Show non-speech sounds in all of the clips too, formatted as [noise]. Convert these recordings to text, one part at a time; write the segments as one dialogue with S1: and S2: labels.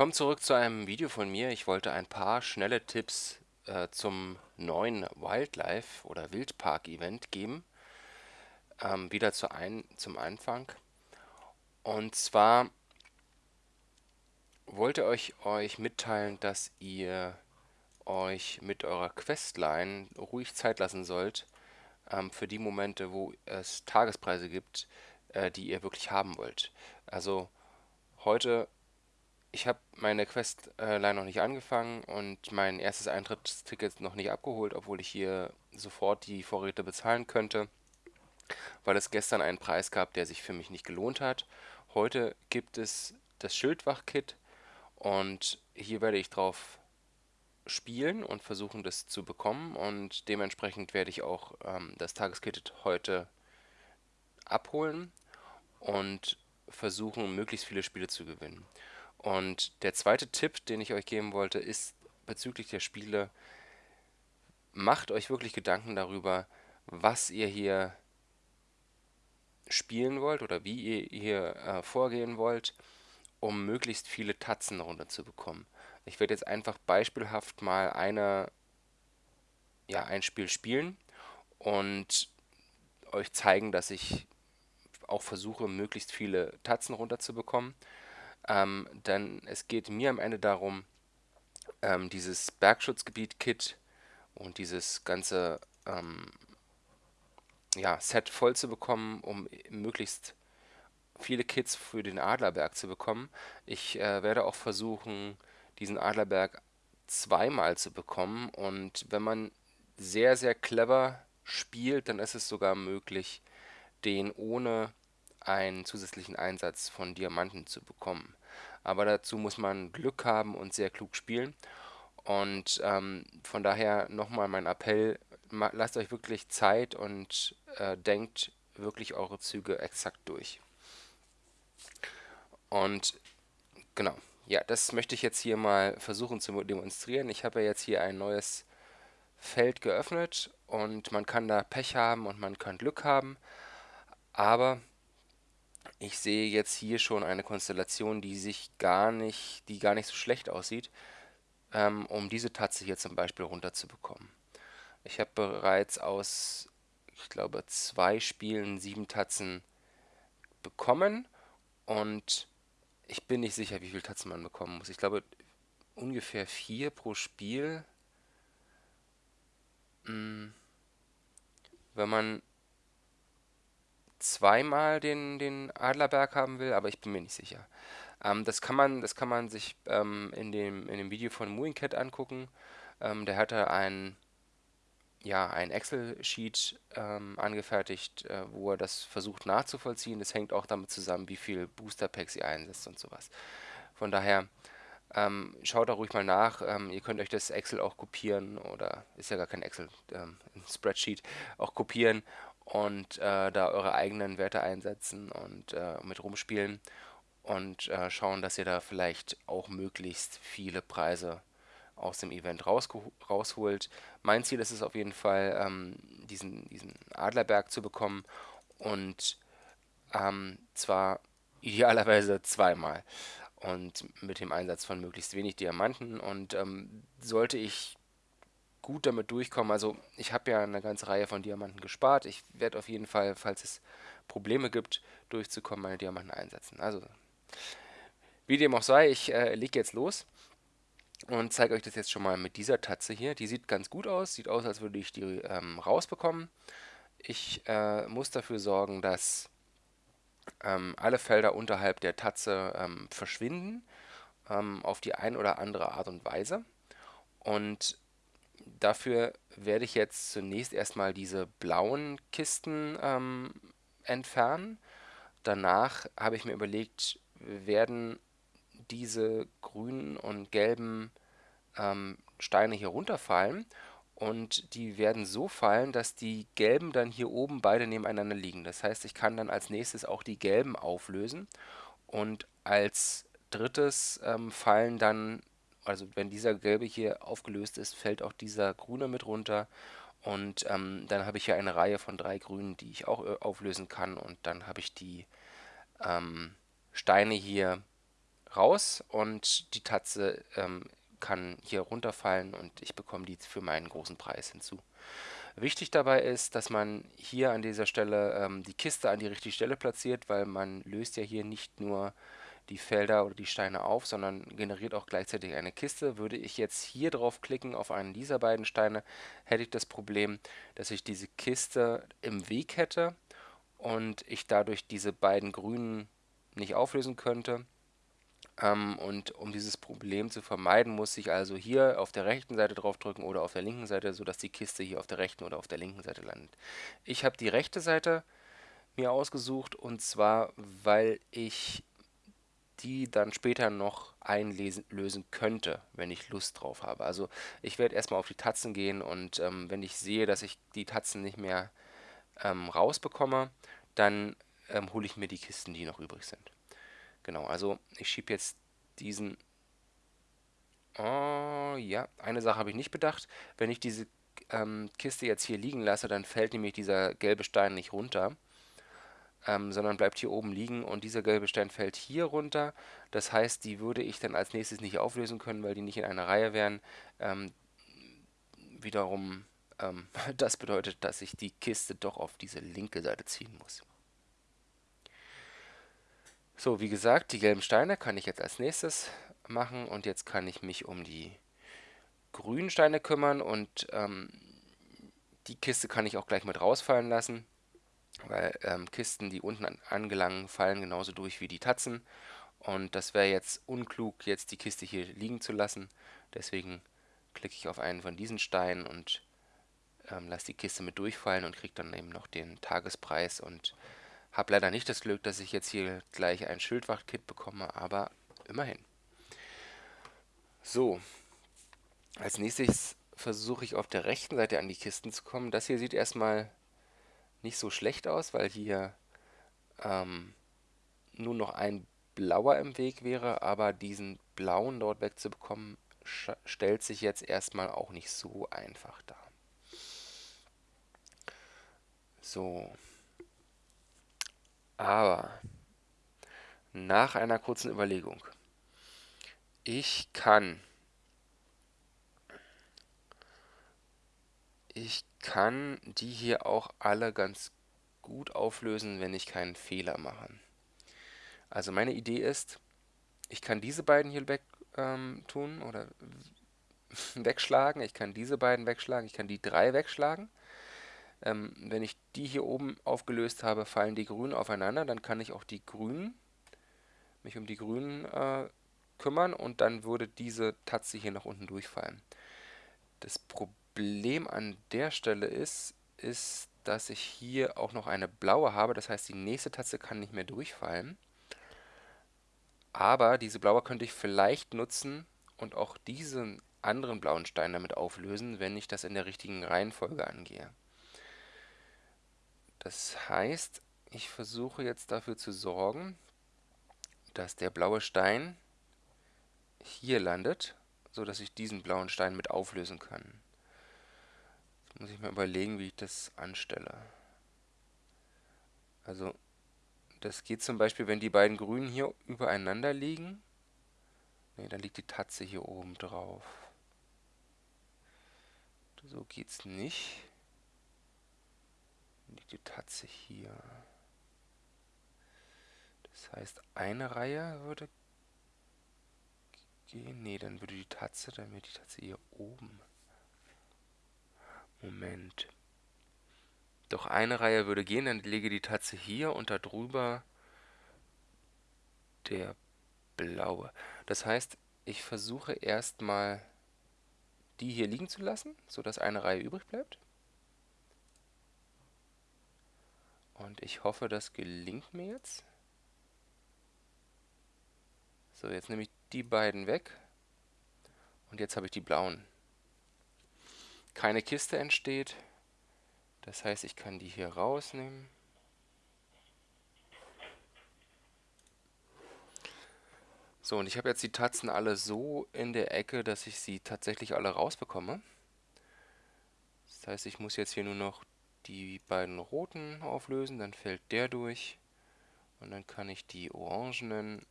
S1: Willkommen zurück zu einem Video von mir. Ich wollte ein paar schnelle Tipps äh, zum neuen Wildlife- oder Wildpark-Event geben. Ähm, wieder zu ein, zum Anfang. Und zwar wollte ich euch mitteilen, dass ihr euch mit eurer Questline ruhig Zeit lassen sollt ähm, für die Momente, wo es Tagespreise gibt, äh, die ihr wirklich haben wollt. Also heute ich habe meine Quest äh, leider noch nicht angefangen und mein erstes Eintrittsticket noch nicht abgeholt, obwohl ich hier sofort die Vorräte bezahlen könnte, weil es gestern einen Preis gab, der sich für mich nicht gelohnt hat. Heute gibt es das Schildwach-Kit und hier werde ich drauf spielen und versuchen, das zu bekommen und dementsprechend werde ich auch ähm, das Tageskit heute abholen und versuchen, möglichst viele Spiele zu gewinnen. Und der zweite Tipp, den ich euch geben wollte, ist bezüglich der Spiele, macht euch wirklich Gedanken darüber, was ihr hier spielen wollt oder wie ihr hier äh, vorgehen wollt, um möglichst viele Tatzen runterzubekommen. Ich werde jetzt einfach beispielhaft mal eine, ja, ein Spiel spielen und euch zeigen, dass ich auch versuche, möglichst viele Tatzen runterzubekommen. Ähm, denn es geht mir am Ende darum, ähm, dieses Bergschutzgebiet-Kit und dieses ganze ähm, ja, Set voll zu bekommen, um möglichst viele Kits für den Adlerberg zu bekommen. Ich äh, werde auch versuchen, diesen Adlerberg zweimal zu bekommen und wenn man sehr, sehr clever spielt, dann ist es sogar möglich, den ohne einen zusätzlichen Einsatz von Diamanten zu bekommen. Aber dazu muss man Glück haben und sehr klug spielen. Und ähm, von daher nochmal mein Appell, lasst euch wirklich Zeit und äh, denkt wirklich eure Züge exakt durch. Und genau, ja, das möchte ich jetzt hier mal versuchen zu demonstrieren. Ich habe ja jetzt hier ein neues Feld geöffnet und man kann da Pech haben und man kann Glück haben. Aber ich sehe jetzt hier schon eine Konstellation, die sich gar nicht, die gar nicht so schlecht aussieht, ähm, um diese Tatze hier zum Beispiel runterzubekommen. Ich habe bereits aus, ich glaube, zwei Spielen sieben Tatzen bekommen und ich bin nicht sicher, wie viele Tatzen man bekommen muss. Ich glaube, ungefähr vier pro Spiel. Hm. Wenn man zweimal den, den Adlerberg haben will, aber ich bin mir nicht sicher. Ähm, das, kann man, das kann man sich ähm, in, dem, in dem Video von Mooincat angucken. Ähm, der hatte ein, ja, ein Excel-Sheet ähm, angefertigt, äh, wo er das versucht nachzuvollziehen. Das hängt auch damit zusammen, wie viel Booster-Packs ihr einsetzt und sowas. Von daher ähm, schaut da ruhig mal nach. Ähm, ihr könnt euch das Excel auch kopieren oder ist ja gar kein Excel, ein Spreadsheet auch kopieren und äh, da eure eigenen Werte einsetzen und äh, mit rumspielen und äh, schauen, dass ihr da vielleicht auch möglichst viele Preise aus dem Event rausholt. Mein Ziel ist es auf jeden Fall, ähm, diesen, diesen Adlerberg zu bekommen und ähm, zwar idealerweise zweimal und mit dem Einsatz von möglichst wenig Diamanten und ähm, sollte ich gut damit durchkommen. Also ich habe ja eine ganze Reihe von Diamanten gespart. Ich werde auf jeden Fall, falls es Probleme gibt, durchzukommen, meine Diamanten einsetzen. Also wie dem auch sei, ich äh, lege jetzt los und zeige euch das jetzt schon mal mit dieser Tatze hier. Die sieht ganz gut aus, sieht aus, als würde ich die ähm, rausbekommen. Ich äh, muss dafür sorgen, dass ähm, alle Felder unterhalb der Tatze ähm, verschwinden, ähm, auf die ein oder andere Art und Weise. Und dafür werde ich jetzt zunächst erstmal diese blauen Kisten ähm, entfernen. Danach habe ich mir überlegt, werden diese grünen und gelben ähm, Steine hier runterfallen und die werden so fallen, dass die gelben dann hier oben beide nebeneinander liegen. Das heißt, ich kann dann als nächstes auch die gelben auflösen und als drittes ähm, fallen dann also wenn dieser gelbe hier aufgelöst ist, fällt auch dieser grüne mit runter. Und ähm, dann habe ich hier eine Reihe von drei grünen, die ich auch äh, auflösen kann. Und dann habe ich die ähm, Steine hier raus und die Tatze ähm, kann hier runterfallen und ich bekomme die für meinen großen Preis hinzu. Wichtig dabei ist, dass man hier an dieser Stelle ähm, die Kiste an die richtige Stelle platziert, weil man löst ja hier nicht nur die Felder oder die Steine auf, sondern generiert auch gleichzeitig eine Kiste. Würde ich jetzt hier drauf klicken auf einen dieser beiden Steine, hätte ich das Problem, dass ich diese Kiste im Weg hätte und ich dadurch diese beiden grünen nicht auflösen könnte. Ähm, und um dieses Problem zu vermeiden, muss ich also hier auf der rechten Seite draufdrücken oder auf der linken Seite, sodass die Kiste hier auf der rechten oder auf der linken Seite landet. Ich habe die rechte Seite mir ausgesucht und zwar, weil ich die dann später noch einlösen könnte, wenn ich Lust drauf habe. Also ich werde erstmal auf die Tatzen gehen und ähm, wenn ich sehe, dass ich die Tatzen nicht mehr ähm, rausbekomme, dann ähm, hole ich mir die Kisten, die noch übrig sind. Genau, also ich schiebe jetzt diesen... Oh, ja, eine Sache habe ich nicht bedacht. Wenn ich diese ähm, Kiste jetzt hier liegen lasse, dann fällt nämlich dieser gelbe Stein nicht runter, ähm, sondern bleibt hier oben liegen und dieser gelbe Stein fällt hier runter. Das heißt, die würde ich dann als nächstes nicht auflösen können, weil die nicht in einer Reihe wären. Ähm, wiederum, ähm, [laughs] das bedeutet, dass ich die Kiste doch auf diese linke Seite ziehen muss. So, wie gesagt, die gelben Steine kann ich jetzt als nächstes machen und jetzt kann ich mich um die grünen Steine kümmern und ähm, die Kiste kann ich auch gleich mit rausfallen lassen, weil ähm, Kisten, die unten an, angelangen, fallen genauso durch wie die Tatzen und das wäre jetzt unklug, jetzt die Kiste hier liegen zu lassen. Deswegen klicke ich auf einen von diesen Steinen und ähm, lasse die Kiste mit durchfallen und kriege dann eben noch den Tagespreis und habe leider nicht das Glück, dass ich jetzt hier gleich ein Schildwachtkit bekomme, aber immerhin. So, als nächstes versuche ich auf der rechten Seite an die Kisten zu kommen. Das hier sieht erstmal nicht so schlecht aus, weil hier ähm, nur noch ein blauer im Weg wäre, aber diesen blauen dort wegzubekommen, stellt sich jetzt erstmal auch nicht so einfach dar. So, aber nach einer kurzen Überlegung. Ich kann ich kann die hier auch alle ganz gut auflösen, wenn ich keinen Fehler mache. Also meine Idee ist, ich kann diese beiden hier weg ähm, tun oder [laughs] wegschlagen, ich kann diese beiden wegschlagen, ich kann die drei wegschlagen ähm, wenn ich die hier oben aufgelöst habe, fallen die Grünen aufeinander. Dann kann ich auch die Grünen, mich um die Grünen äh, kümmern und dann würde diese Tatze hier nach unten durchfallen. Das Problem an der Stelle ist, ist, dass ich hier auch noch eine blaue habe. Das heißt, die nächste Tatze kann nicht mehr durchfallen. Aber diese blaue könnte ich vielleicht nutzen und auch diesen anderen blauen Stein damit auflösen, wenn ich das in der richtigen Reihenfolge angehe. Das heißt, ich versuche jetzt dafür zu sorgen, dass der blaue Stein hier landet, so dass ich diesen blauen Stein mit auflösen kann. Muss ich mal überlegen, wie ich das anstelle. Also, das geht zum Beispiel, wenn die beiden Grünen hier übereinander liegen. Ne, dann liegt die Tatze hier oben drauf. So geht's nicht liegt die Tatze hier. Das heißt, eine Reihe würde gehen. Ne, dann würde die Tatze, dann wäre die Tatze hier oben. Moment. Doch eine Reihe würde gehen, dann lege die Tatze hier und darüber der blaue. Das heißt, ich versuche erstmal die hier liegen zu lassen, sodass eine Reihe übrig bleibt. Und ich hoffe, das gelingt mir jetzt. So, jetzt nehme ich die beiden weg. Und jetzt habe ich die blauen. Keine Kiste entsteht. Das heißt, ich kann die hier rausnehmen. So, und ich habe jetzt die Tatzen alle so in der Ecke, dass ich sie tatsächlich alle rausbekomme. Das heißt, ich muss jetzt hier nur noch die beiden roten auflösen, dann fällt der durch und dann kann ich die orangenen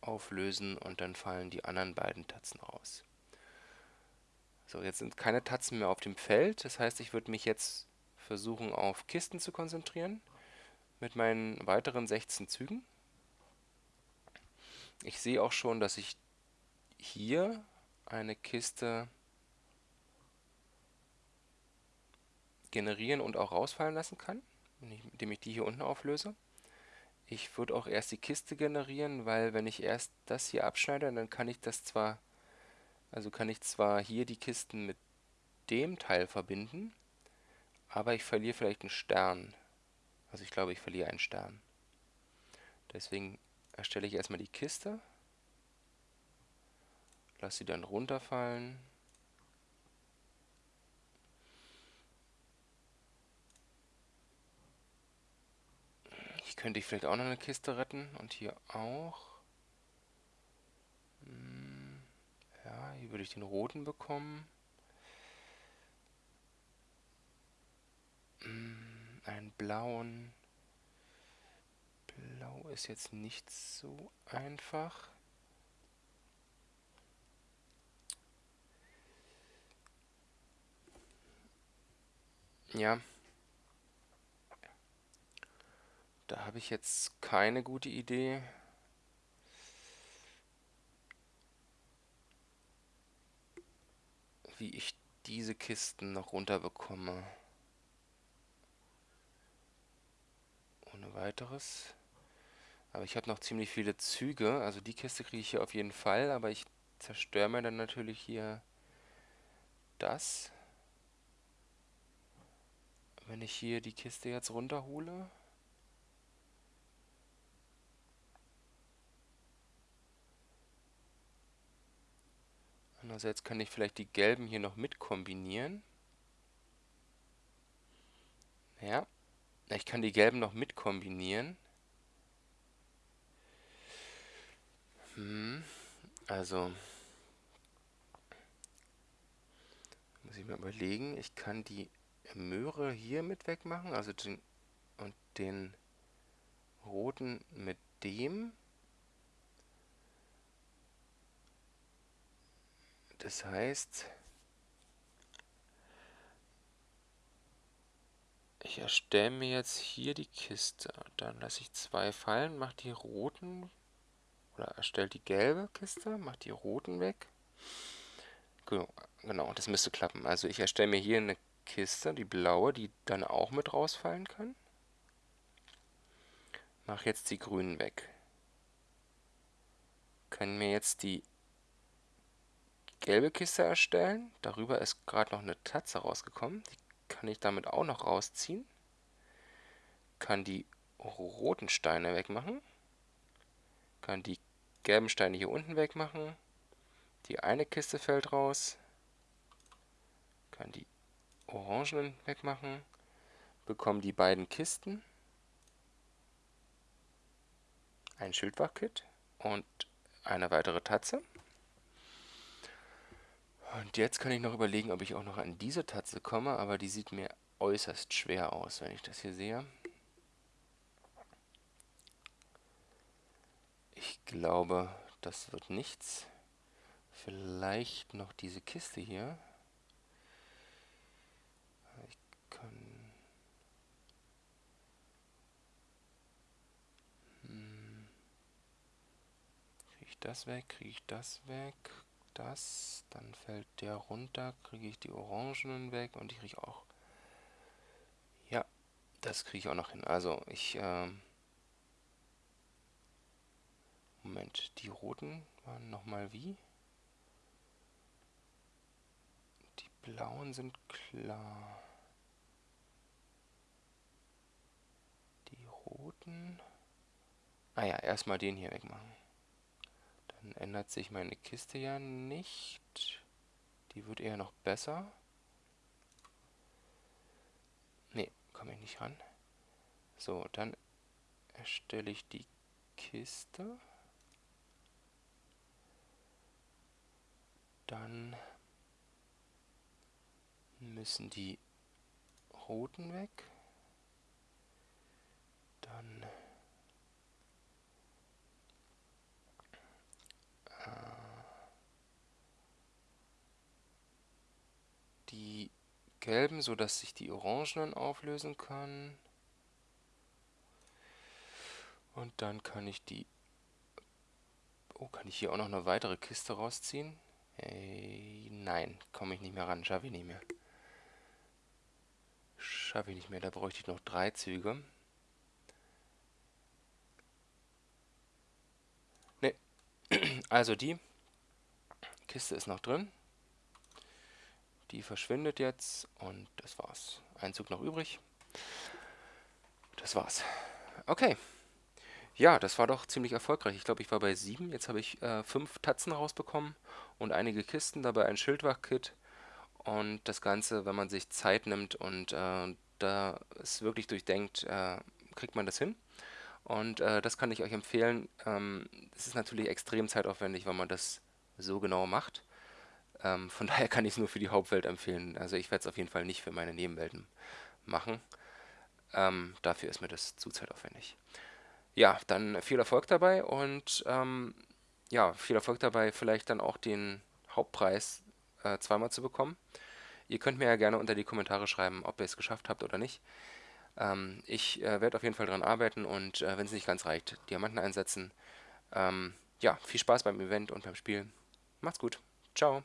S1: auflösen und dann fallen die anderen beiden Tatzen raus. So, jetzt sind keine Tatzen mehr auf dem Feld. Das heißt, ich würde mich jetzt versuchen, auf Kisten zu konzentrieren mit meinen weiteren 16 Zügen. Ich sehe auch schon, dass ich hier eine Kiste generieren und auch rausfallen lassen kann, indem ich die hier unten auflöse. Ich würde auch erst die Kiste generieren, weil wenn ich erst das hier abschneide, dann kann ich das zwar, also kann ich zwar hier die Kisten mit dem Teil verbinden, aber ich verliere vielleicht einen Stern. Also ich glaube, ich verliere einen Stern. Deswegen erstelle ich erstmal die Kiste, lasse sie dann runterfallen könnte ich vielleicht auch noch eine Kiste retten. Und hier auch. Hm, hier würde ich den roten bekommen. Hm, einen blauen. Blau ist jetzt nicht so einfach. Ja, Da habe ich jetzt keine gute Idee. Wie ich diese Kisten noch runterbekomme. Ohne weiteres. Aber ich habe noch ziemlich viele Züge. Also die Kiste kriege ich hier auf jeden Fall. Aber ich zerstöre mir dann natürlich hier das. Wenn ich hier die Kiste jetzt runterhole. Andererseits kann ich vielleicht die gelben hier noch mit kombinieren. Ja, ich kann die gelben noch mit kombinieren. Hm, also muss ich mir überlegen, ich kann die Möhre hier mit wegmachen, also den und den roten mit dem. Das heißt, ich erstelle mir jetzt hier die Kiste. Dann lasse ich zwei fallen, mache die roten oder erstelle die gelbe Kiste, mache die roten weg. Genau, das müsste klappen. Also ich erstelle mir hier eine Kiste, die blaue, die dann auch mit rausfallen kann. Mache jetzt die grünen weg. Kann mir jetzt die gelbe Kiste erstellen. Darüber ist gerade noch eine Tatze rausgekommen. Die kann ich damit auch noch rausziehen. Kann die roten Steine wegmachen. Kann die gelben Steine hier unten wegmachen. Die eine Kiste fällt raus. Kann die orangenen wegmachen. Bekommen die beiden Kisten. Ein Schildwachkit und eine weitere Tatze. Und jetzt kann ich noch überlegen, ob ich auch noch an diese Tatze komme, aber die sieht mir äußerst schwer aus, wenn ich das hier sehe. Ich glaube, das wird nichts. Vielleicht noch diese Kiste hier. Ich kann... Hm. Kriege ich das weg? Kriege ich das weg? Das, dann fällt der runter, kriege ich die Orangenen weg und ich kriege auch... Ja, das kriege ich auch noch hin. Also ich... Ähm Moment, die roten waren nochmal wie? Die blauen sind klar. Die roten... Ah ja, erstmal den hier wegmachen. Ändert sich meine Kiste ja nicht. Die wird eher noch besser. Ne, komme ich nicht ran. So, dann erstelle ich die Kiste. Dann müssen die roten weg. Dann gelben, sodass ich die orangenen auflösen kann. Und dann kann ich die... Oh, kann ich hier auch noch eine weitere Kiste rausziehen? Hey, nein, komme ich nicht mehr ran, schaffe ich nicht mehr. Schaffe ich nicht mehr, da bräuchte ich noch drei Züge. Ne, [clears throat] also die Kiste ist noch drin. Die verschwindet jetzt und das war's. Ein Zug noch übrig. Das war's. Okay. Ja, das war doch ziemlich erfolgreich. Ich glaube, ich war bei sieben. Jetzt habe ich äh, fünf Tatzen rausbekommen und einige Kisten, dabei ein Schildwach-Kit. Und das Ganze, wenn man sich Zeit nimmt und äh, da es wirklich durchdenkt, äh, kriegt man das hin. Und äh, das kann ich euch empfehlen. Ähm, es ist natürlich extrem zeitaufwendig, wenn man das so genau macht. Ähm, von [laughs] daher kann ich es nur für die Hauptwelt empfehlen. Also ich werde es auf jeden Fall nicht für meine Nebenwelten machen. Ähm, dafür ist mir das zu zeitaufwendig. Ja, dann viel Erfolg dabei und ähm, ja, viel Erfolg dabei, vielleicht dann auch den Hauptpreis äh, zweimal zu bekommen. Ihr könnt mir ja gerne unter die Kommentare schreiben, ob ihr es geschafft habt oder nicht. Ähm, ich äh, werde auf jeden Fall daran arbeiten und äh, wenn es nicht ganz reicht, Diamanten einsetzen. Ähm, ja, viel Spaß beim Event und beim Spiel. Macht's gut. Ciao.